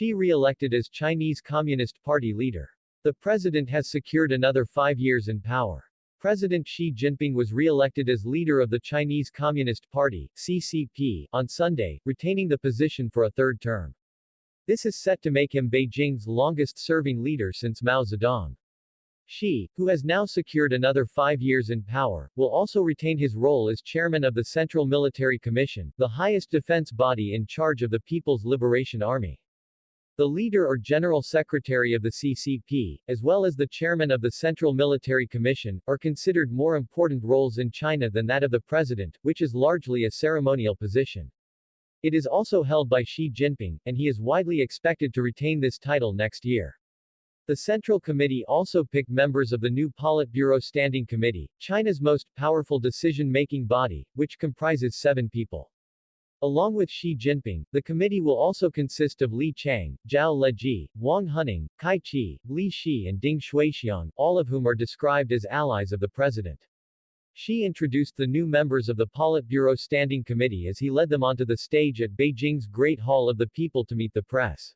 Xi re-elected as Chinese Communist Party leader. The president has secured another five years in power. President Xi Jinping was re-elected as leader of the Chinese Communist Party, CCP, on Sunday, retaining the position for a third term. This is set to make him Beijing's longest-serving leader since Mao Zedong. Xi, who has now secured another five years in power, will also retain his role as chairman of the Central Military Commission, the highest defense body in charge of the People's Liberation Army. The leader or general secretary of the CCP, as well as the chairman of the Central Military Commission, are considered more important roles in China than that of the president, which is largely a ceremonial position. It is also held by Xi Jinping, and he is widely expected to retain this title next year. The Central Committee also picked members of the new Politburo Standing Committee, China's most powerful decision-making body, which comprises seven people. Along with Xi Jinping, the committee will also consist of Li Qiang, Zhao Leji, Wang Huning, Cai Qi, Li Xi and Ding Xuexiang, all of whom are described as allies of the president. Xi introduced the new members of the Politburo Standing Committee as he led them onto the stage at Beijing's Great Hall of the People to meet the press.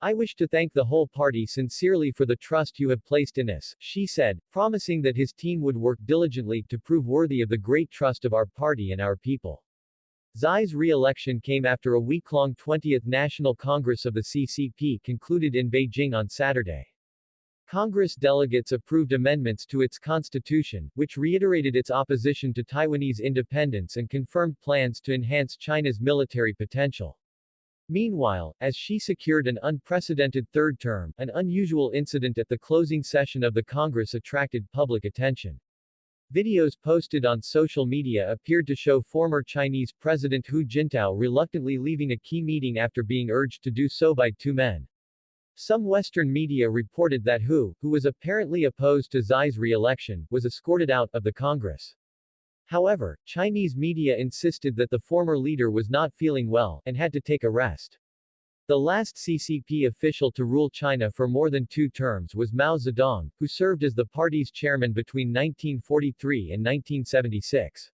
I wish to thank the whole party sincerely for the trust you have placed in us, Xi said, promising that his team would work diligently to prove worthy of the great trust of our party and our people. Xi's re-election came after a week-long 20th National Congress of the CCP concluded in Beijing on Saturday. Congress delegates approved amendments to its constitution, which reiterated its opposition to Taiwanese independence and confirmed plans to enhance China's military potential. Meanwhile, as Xi secured an unprecedented third term, an unusual incident at the closing session of the Congress attracted public attention. Videos posted on social media appeared to show former Chinese President Hu Jintao reluctantly leaving a key meeting after being urged to do so by two men. Some Western media reported that Hu, who was apparently opposed to Xi's re-election, was escorted out of the Congress. However, Chinese media insisted that the former leader was not feeling well, and had to take a rest. The last CCP official to rule China for more than two terms was Mao Zedong, who served as the party's chairman between 1943 and 1976.